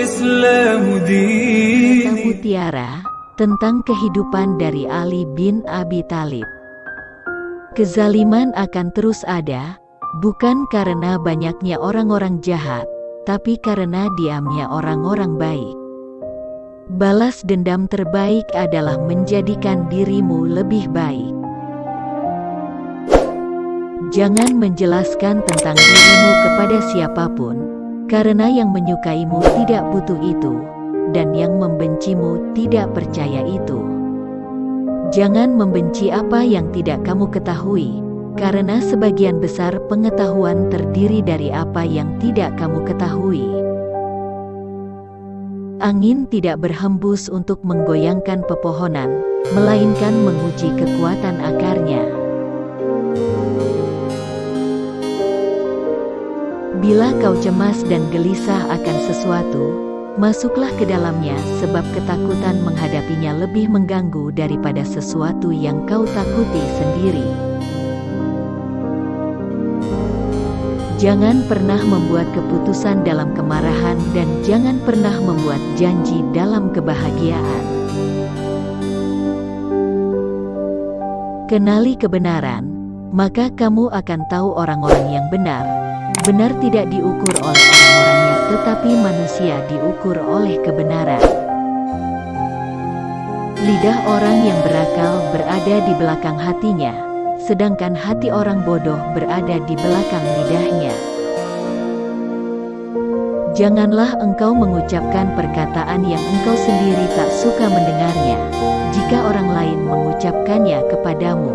Kisah Mutiara tentang kehidupan dari Ali bin Abi Talib. Kezaliman akan terus ada, bukan karena banyaknya orang-orang jahat, tapi karena diamnya orang-orang baik. Balas dendam terbaik adalah menjadikan dirimu lebih baik. Jangan menjelaskan tentang dirimu kepada siapa pun, karena yang menyukaimu tidak butuh itu, dan yang membencimu tidak percaya itu. Jangan membenci apa yang tidak kamu ketahui, karena sebagian besar pengetahuan terdiri dari apa yang tidak kamu ketahui. Angin tidak berhembus untuk menggoyangkan pepohonan, melainkan menguji kekuatan akarnya. Bila kau cemas dan gelisah akan sesuatu, masuklah ke dalamnya sebab ketakutan menghadapinya lebih mengganggu daripada sesuatu yang kau takuti sendiri. Jangan pernah membuat keputusan dalam kemarahan dan jangan pernah membuat janji dalam kebahagiaan. Kenali kebenaran, maka kamu akan tahu orang-orang yang benar. Benar tidak diukur oleh orang-orangnya, tetapi manusia diukur oleh kebenaran. Lidah orang yang berakal berada di belakang hatinya, sedangkan hati orang bodoh berada di belakang lidahnya. Janganlah engkau mengucapkan perkataan yang engkau sendiri tak suka mendengarnya, jika orang lain mengucapkannya kepadamu.